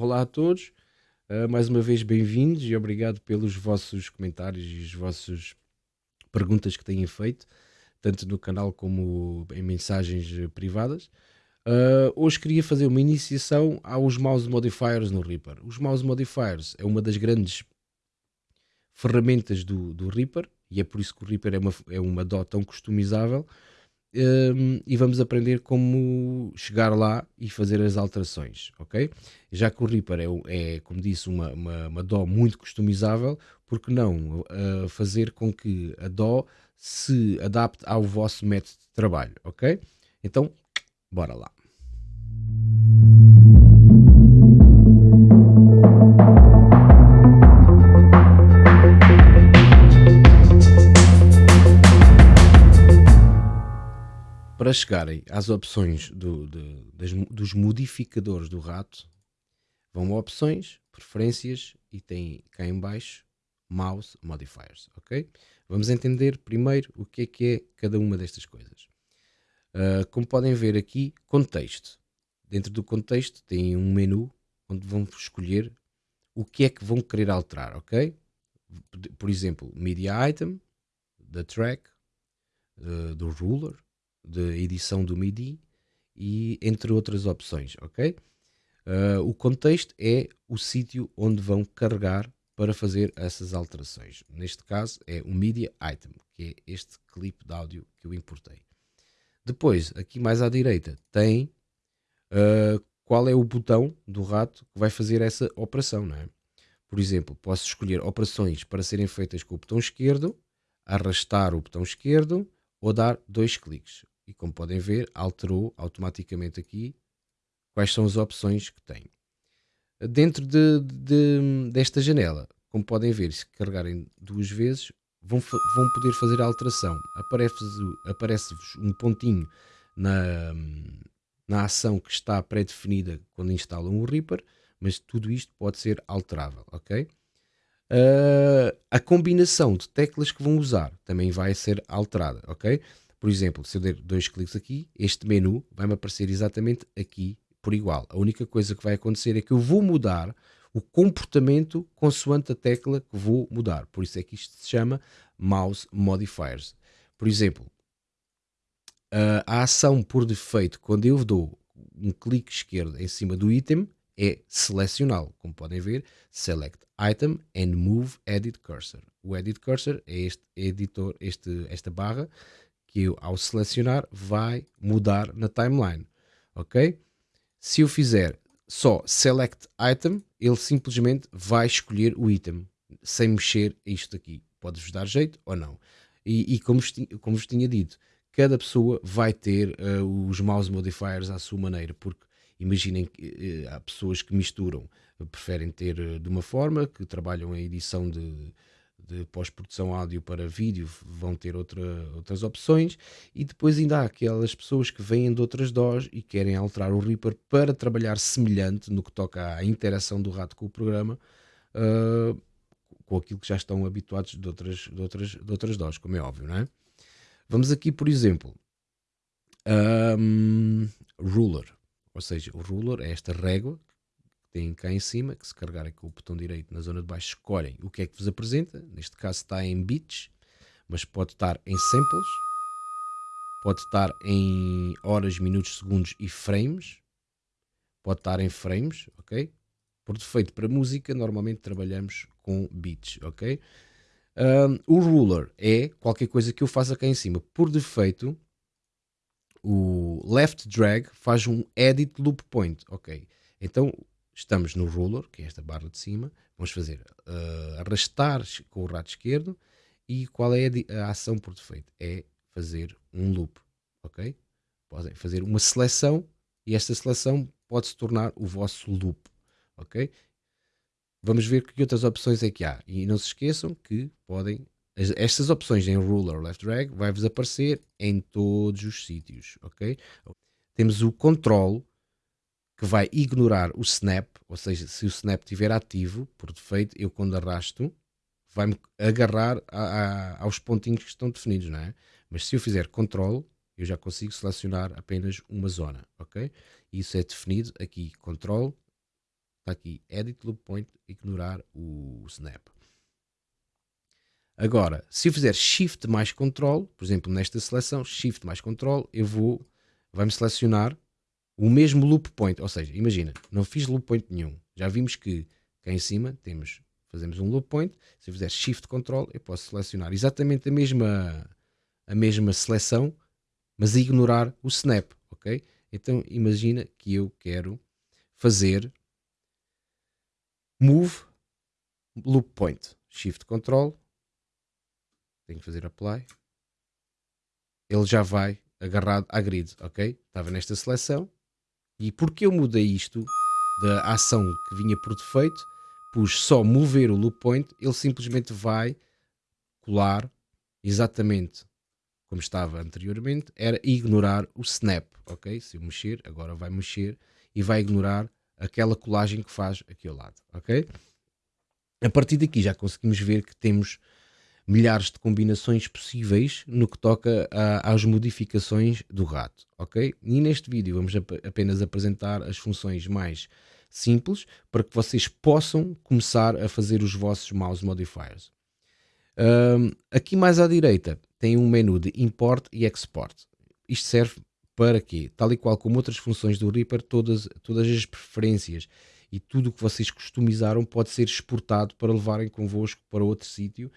Olá a todos, uh, mais uma vez bem-vindos e obrigado pelos vossos comentários e as vossas perguntas que têm feito, tanto no canal como em mensagens privadas. Uh, hoje queria fazer uma iniciação aos mouse modifiers no Reaper. Os mouse modifiers é uma das grandes ferramentas do, do Reaper e é por isso que o Reaper é uma, é uma DAW tão customizável um, e vamos aprender como chegar lá e fazer as alterações, ok? Já que o Reaper é, é como disse, uma, uma, uma DAW muito customizável, porque não uh, fazer com que a DAW se adapte ao vosso método de trabalho, ok? Então, bora lá. Para chegarem às opções do, de, das, dos modificadores do rato, vão a opções, preferências e tem cá em baixo mouse modifiers, ok? Vamos entender primeiro o que é que é cada uma destas coisas. Uh, como podem ver aqui, contexto. Dentro do contexto tem um menu onde vão escolher o que é que vão querer alterar, ok? Por exemplo, media item, da track, uh, do ruler, de edição do MIDI e entre outras opções, ok? Uh, o contexto é o sítio onde vão carregar para fazer essas alterações. Neste caso é o Media Item, que é este clipe de áudio que eu importei. Depois, aqui mais à direita, tem uh, qual é o botão do rato que vai fazer essa operação, não é? Por exemplo, posso escolher operações para serem feitas com o botão esquerdo, arrastar o botão esquerdo ou dar dois cliques e como podem ver, alterou automaticamente aqui quais são as opções que tem. Dentro de, de, desta janela, como podem ver, se carregarem duas vezes, vão, vão poder fazer a alteração. Aparece-vos aparece um pontinho na, na ação que está pré-definida quando instalam o Reaper, mas tudo isto pode ser alterável, ok? Uh, a combinação de teclas que vão usar também vai ser alterada, ok? Por exemplo, se eu der dois cliques aqui, este menu vai-me aparecer exatamente aqui por igual. A única coisa que vai acontecer é que eu vou mudar o comportamento consoante a tecla que vou mudar. Por isso é que isto se chama Mouse Modifiers. Por exemplo, a ação por defeito, quando eu dou um clique esquerdo em cima do item, é selecioná-lo. Como podem ver, Select Item and Move Edit Cursor. O Edit Cursor é este editor, este, esta barra que eu, ao selecionar, vai mudar na timeline, ok? Se eu fizer só Select Item, ele simplesmente vai escolher o item, sem mexer isto aqui. Pode-vos dar jeito ou não. E, e como, vos como, vos tinha dito, cada pessoa vai ter uh, os mouse modifiers à sua maneira, porque imaginem que uh, há pessoas que misturam, preferem ter uh, de uma forma, que trabalham em edição de de pós-produção áudio para vídeo vão ter outra, outras opções e depois ainda há aquelas pessoas que vêm de outras DOS e querem alterar o Reaper para trabalhar semelhante no que toca à interação do rato com o programa uh, com aquilo que já estão habituados de outras, de outras, de outras DOS, como é óbvio, não é? Vamos aqui, por exemplo, um, ruler, ou seja, o ruler é esta régua têm cá em cima, que se carregarem com o botão direito na zona de baixo, escolhem o que é que vos apresenta. Neste caso está em bits, mas pode estar em samples, pode estar em horas, minutos, segundos e frames, pode estar em frames, ok? Por defeito para música, normalmente trabalhamos com bits, ok? Um, o ruler é qualquer coisa que eu faça cá em cima. Por defeito, o left drag faz um edit loop point, ok? Então estamos no ruler, que é esta barra de cima, vamos fazer uh, arrastar com o rato esquerdo e qual é a, a, ação por defeito? É fazer um loop, ok? Podem fazer uma seleção e esta seleção pode se tornar o vosso loop, ok? Vamos ver que outras opções é que há e não se esqueçam que podem estas opções em ruler left drag vai-vos aparecer em todos os sítios, ok? Temos o control que vai ignorar o snap, ou seja, se o snap estiver ativo, por defeito, eu quando arrasto, vai-me agarrar a, a, aos pontinhos que estão definidos, não é? Mas se eu fizer control, eu já consigo selecionar apenas uma zona, ok? Isso é definido aqui, control, está aqui, Edit Loop Point, ignorar o snap. Agora, se eu fizer Shift mais Control, por exemplo, nesta seleção, Shift mais Control, eu vou, vai-me selecionar o mesmo loop point, ou seja, imagina, não fiz loop point nenhum, já vimos que cá em cima temos, fazemos um loop point, se eu fizer Shift Control, eu posso selecionar exatamente a mesma, a mesma seleção, mas ignorar o snap, ok? Então imagina que eu quero fazer move loop point, shift control, tenho que fazer apply, ele já vai agarrado à grid, ok? Estava nesta seleção e porque eu mudei isto da ação que vinha por defeito, pus só mover o loop point, ele simplesmente vai colar exatamente como estava anteriormente, era ignorar o snap, ok? Se eu mexer, agora vai mexer e vai ignorar aquela colagem que faz aqui ao lado, ok? A partir daqui já conseguimos ver que temos milhares de combinações possíveis no que toca a, às modificações do rato, ok? E neste vídeo vamos ap apenas apresentar as funções mais simples para que vocês possam começar a fazer os vossos mouse modifiers. Um, aqui mais à direita tem um menu de import e export. Isto serve para quê? Tal e qual como outras funções do Reaper, todas, todas as preferências e tudo o que vocês customizaram pode ser exportado para levarem convosco para outro sítio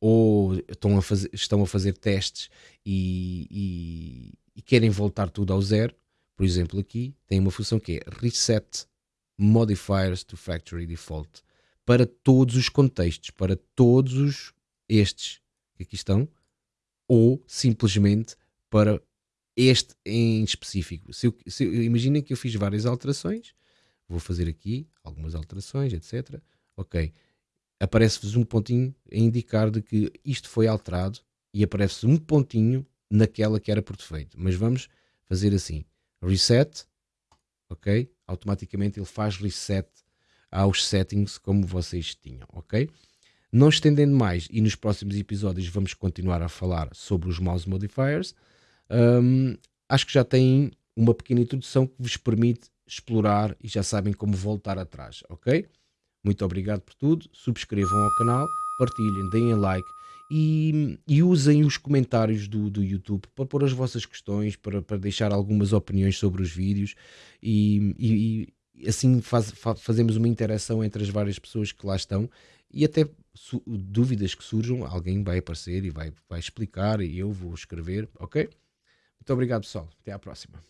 ou estão a fazer, estão a fazer testes e, e, e, querem voltar tudo ao zero. Por exemplo, aqui tem uma função que é Reset Modifiers to Factory Default para todos os contextos, para todos os estes que aqui estão, ou simplesmente para este em específico. Se eu, se, imaginem que eu fiz várias alterações, vou fazer aqui algumas alterações, etc. Ok, aparece-vos um pontinho a indicar de que isto foi alterado e aparece um pontinho naquela que era por defeito. Mas vamos fazer assim: reset, ok? Automaticamente ele faz reset aos settings como vocês tinham, ok? Não estendendo mais, e nos próximos episódios vamos continuar a falar sobre os mouse modifiers, um, acho que já têm uma pequena introdução que vos permite explorar e já sabem como voltar atrás, ok? Muito obrigado por tudo, subscrevam ao canal, partilhem, deem like e, e usem os comentários do, do YouTube para pôr as vossas questões, para, para deixar algumas opiniões sobre os vídeos e, e, e assim faz, fazemos uma interação entre as várias pessoas que lá estão e até dúvidas que surjam, alguém vai aparecer e vai, vai explicar e eu vou escrever, ok? Muito obrigado pessoal, até à próxima.